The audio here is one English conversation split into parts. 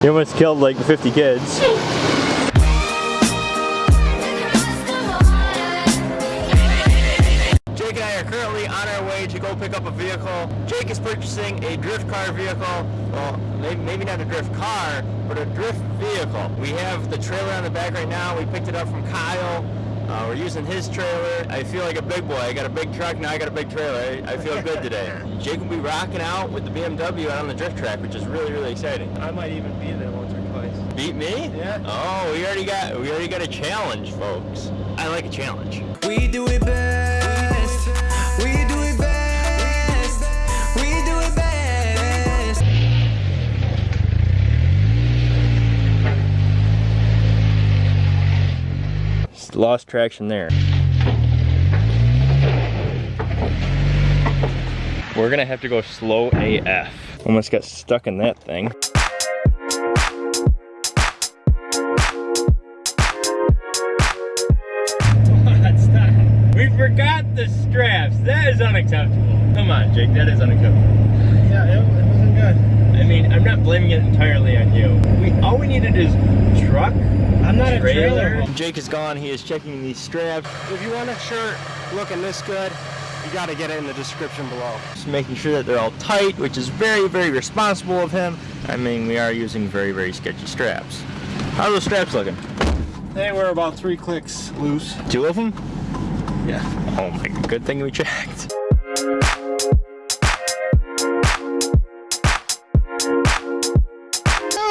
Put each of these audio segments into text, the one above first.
He almost killed like 50 kids. Jake and I are currently on our way to go pick up a vehicle. Jake is purchasing a drift car vehicle. Well, maybe, maybe not a drift car, but a drift vehicle. We have the trailer on the back right now. We picked it up from Kyle. Uh, we're using his trailer. I feel like a big boy. I got a big truck, now I got a big trailer. I, I feel good today. Jake will be rocking out with the BMW out on the drift track, which is really, really exciting. I might even be there once or twice. Beat me? Yeah. Oh, we already got we already got a challenge, folks. I like a challenge. We do it best. Lost traction there. We're gonna have to go slow AF. Almost got stuck in that thing. We forgot the straps. That is unacceptable. Come on, Jake, that is unacceptable. Yeah, it, it wasn't good. I mean, I'm not blaming it entirely on you. We all we needed is truck, I'm not a trailer. Jake is gone. He is checking these straps. If you want a shirt looking this good, you gotta get it in the description below. Just making sure that they're all tight, which is very, very responsible of him. I mean, we are using very, very sketchy straps. How are those straps looking? They were about three clicks loose. Two of them? Yeah. Oh my, good thing we checked.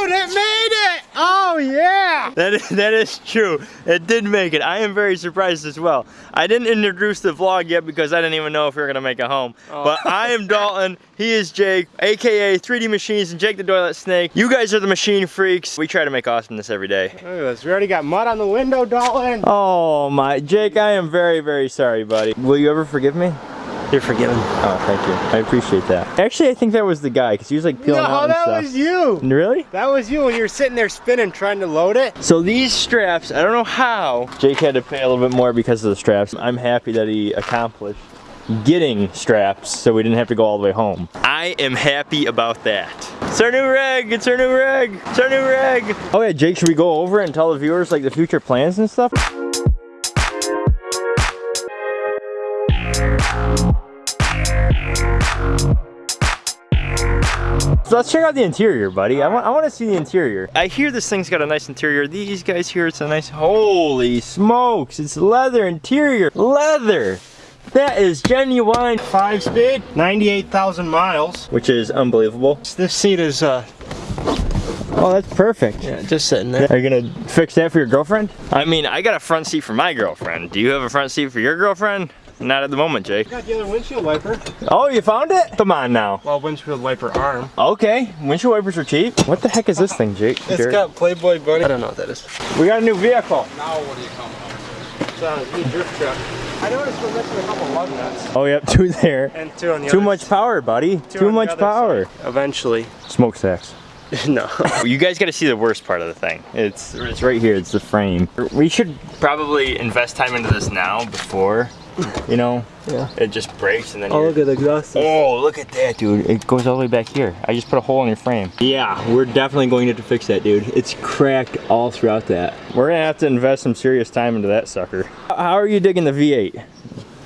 Dude, it made it! Oh yeah! That is, that is true. It did make it. I am very surprised as well. I didn't introduce the vlog yet because I didn't even know if we were gonna make it home. Oh. But I am Dalton. He is Jake, aka 3D Machines and Jake the Toilet Snake. You guys are the machine freaks. We try to make awesomeness every day. Look at this. We already got mud on the window, Dalton. Oh my, Jake, I am very, very sorry, buddy. Will you ever forgive me? You're forgiven. Oh, thank you. I appreciate that. Actually, I think that was the guy because he was like peeling out No, and that stuff. was you. Really? That was you when you were sitting there spinning trying to load it. So these straps, I don't know how Jake had to pay a little bit more because of the straps. I'm happy that he accomplished getting straps so we didn't have to go all the way home. I am happy about that. It's our new rig, it's our new rig, it's our new rig. Oh yeah, Jake, should we go over and tell the viewers like the future plans and stuff? So let's check out the interior, buddy. I want, I want to see the interior. I hear this thing's got a nice interior. These guys here, it's a nice, holy smokes. It's leather interior, leather. That is genuine, Five speed, 98,000 miles. which is unbelievable. This seat is, uh, Oh, that's perfect. yeah, just sitting there. Are you gonna fix that for your girlfriend? I mean, I got a front seat for my girlfriend. Do you have a front seat for your girlfriend? Not at the moment, Jake. Got the other windshield wiper. Oh, you found it? Come on now. Well, windshield wiper arm. Okay, windshield wipers are cheap. What the heck is this thing, Jake? It's Jared? got Playboy Bunny. I don't know what that is. we got a new vehicle. Now what do you come up It's uh, on a new drift truck. I noticed we're missing a couple lug nuts. Oh, yep, two there. And two on the Too much power, buddy. two Too much power. side. Eventually. Smokestacks. no. you guys got to see the worst part of the thing. It's it's right here. It's the frame. We should probably invest time into this now before, you know, Yeah. it just breaks and then. Oh, look at the exhaust. Oh, look at that, dude. It goes all the way back here. I just put a hole in your frame. Yeah, we're definitely going to have to fix that, dude. It's cracked all throughout that. We're gonna have to invest some serious time into that sucker. How are you digging the V8?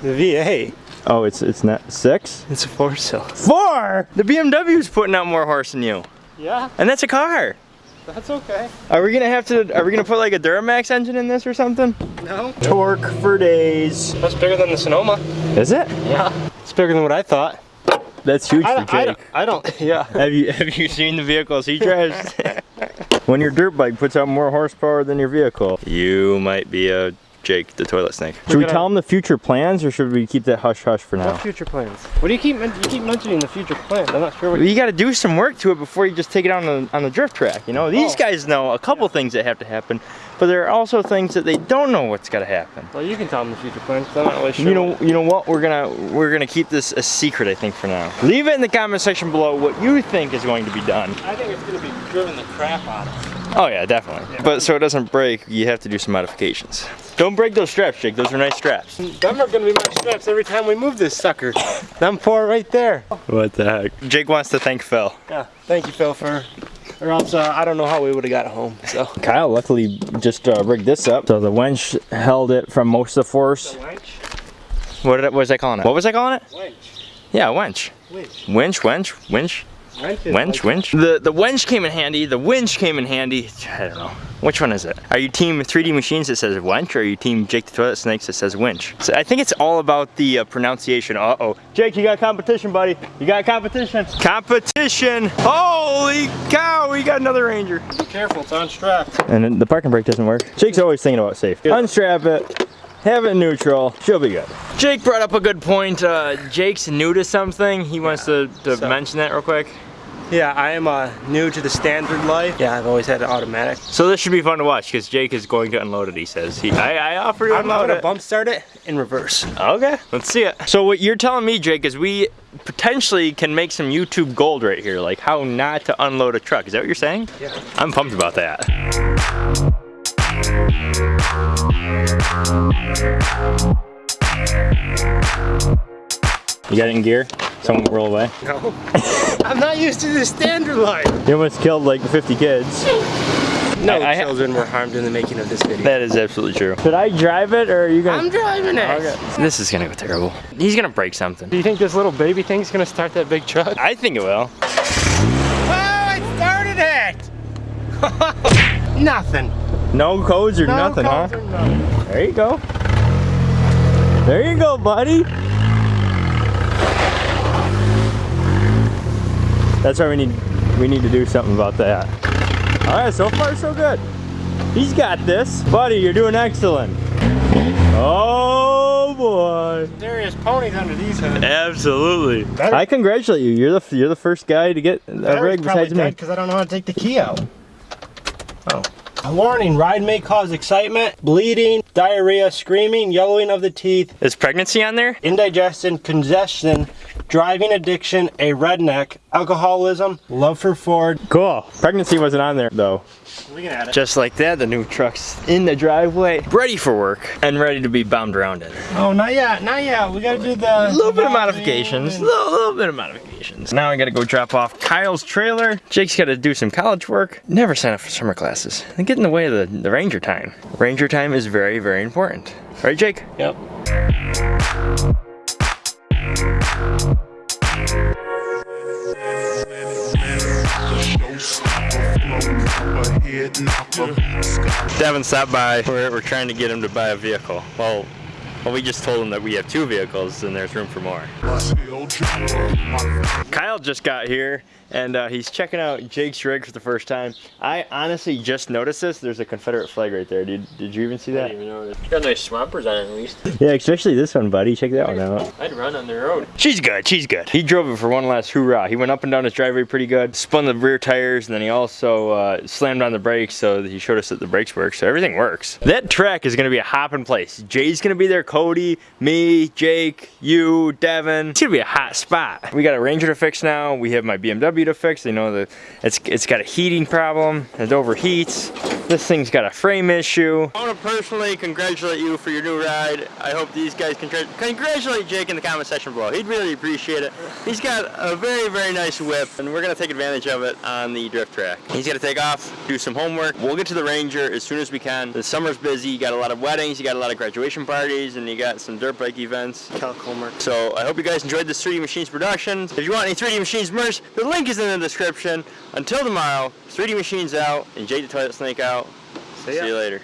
The V8. Oh, it's it's not six? It's a four cylinder. Four! The BMW's putting out more horse than you. Yeah, And that's a car. That's okay. Are we gonna have to, are we gonna put like a Duramax engine in this or something? No. Torque for days. That's bigger than the Sonoma. Is it? Yeah. It's bigger than what I thought. That's huge I, for I, Jake. don't, I don't, yeah. Have you have you seen the vehicles he drives? when your dirt bike puts out more horsepower than your vehicle, you might be a Jake the toilet snake. Should we gonna- tell him the future plans or should we keep that hush hush for now? What future plans? What do you keep, you keep mentioning the future plans? I'm not sure what You got to do some work to it before you just take it on the, on the drift track. You know, these Oh. guys know a couple things that have to happen, but there are also things that they don't know what's got to happen. Well, you can tell them the future plans, I'm not really sure. You know, you know what? We're gonna we're gonna keep this a secret. I think for now. Leave it in the comment section below what you think is going to be done. I think it's gonna be driven the crap out of. Oh yeah, definitely. But so it doesn't break, you have to do some modifications. Don't break those straps, Jake. Those are nice straps. Them are gonna be my straps every time we move this sucker. Them four right there. What the heck? Jake wants to thank Phil. Yeah. Thank you, Phil, for or else uh, I don't know how we would have got home. So. Kyle luckily just uh, rigged this up. So the winch held it from most of the force. Winch. What, did I, what was I calling it? What was I calling it? Winch. Yeah, winch. Winch. Winch, winch, winch, Winch. is winch, like- winch. The the winch came in handy. The winch came in handy. I don't know. Which one is it? Are you team 3D Machines that says winch, or are you team Jake the Toilet Snakes that says winch? So I think it's all about the uh, pronunciation. Uh oh, Jake, you got competition, buddy. You got competition. Competition. Holy cow, we got another Ranger. Be careful, it's unstrapped. And the parking brake doesn't work. Jake's always thinking about safe. Unstrap it, have it neutral, she'll be good. Jake brought up a good point. Uh, Jake's new to something. He wants to, to So- mention that real quick. Yeah, I am uh, new to the standard life. Yeah, I've always had an automatic. So this should be fun to watch because Jake is going to unload it, he says. He, I, I offer to I'm unload gonna it. bump start it in reverse. Okay, let's see it. So what you're telling me, Jake, is we potentially can make some YouTube gold right here, like how not to unload a truck. Is that what you're saying? Yeah. I'm pumped about that. You got it in gear? Someone roll away. No. I'm not used to the standard life. You almost killed like 50 kids. No I- I- children were harmed in the making of this video. That is absolutely true. Should I drive it or are you gonna? I'm driving it. Okay. This is gonna go terrible. He's gonna break something. Do you think this little baby thing's gonna start that big truck? I think it will. Oh, I started it! Nothing. No codes or No nothing, codes huh? or nothing. There you go. There you go, buddy. That's why we need we need to do something about that. All right, so far so good. He's got this, buddy. You're doing excellent. Oh boy. Serious ponies under these hoods. Absolutely. Better- I congratulate you. You're the you're the first guy to get a Battery's rig probably besides me. dead because I don't know how to take the key out. Oh. A warning, ride may cause excitement, bleeding, diarrhea, screaming, yellowing of the teeth, Is pregnancy on there? indigestion, congestion, driving addiction, a redneck, alcoholism, love for Ford. Cool. Pregnancy wasn't on there though. Looking at it. Just like that, the new truck's in the driveway, ready for work, and ready to be bombed around in. Oh, not yet, not yet. We gotta do the... A little bit of modifications, a little, little bit of modifications. Now I gotta go drop off Kyle's trailer. Jake's gotta do some college work. Never sign up for summer classes. They get in the way of the, the ranger time. Ranger time is very, very important. Right, Jake? Yep. Devin stopped by. We're, we're trying to get him to buy a vehicle. Well, well, we just told him that we have two vehicles and there's room for more. Kyle just got here and uh, he's checking out Jake's rig for the first time. I honestly just noticed this. There's a Confederate flag right there. Did, did you even see that? I didn't even notice. Got nice swampers on it at least. Yeah, especially this one, buddy. Check that one out. I'd run on the road. She's good, she's good. He drove it for one last hoorah. He went up and down his driveway pretty good, spun the rear tires, and then he also uh, slammed on the brakes so he showed us that the brakes work, so everything works. That track is gonna be a hopping place. Jay's gonna be there, Cody, me, Jake, you, Devin. It's gonna be a hot spot. We got a Ranger to fix now. We have my BMW to fix. They know that it's, it's got a heating problem. It overheats. This thing's got a frame issue. I want to personally congratulate you for your new ride. I hope these guys can congratulate Jake in the comment section below. He'd really appreciate it. He's got a very, very nice whip, and we're gonna take advantage of it on the drift track. He's gonna take off, do some homework. We'll get to the Ranger as soon as we can. The summer's busy. You got a lot of weddings, you got a lot of graduation parties, and you got some dirt bike events. Calc homework. So I hope you guys enjoyed this 3D Machines production. If you want any 3D Machines merch, the link is in the description. Until tomorrow, 3D Machines out and Jake the Toilet Snake out. See, ya. you later.